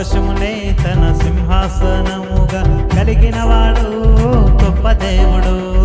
సంతోషమునే తన సింహాసనముగా కలిగినవాడు గొప్ప దేవుడు.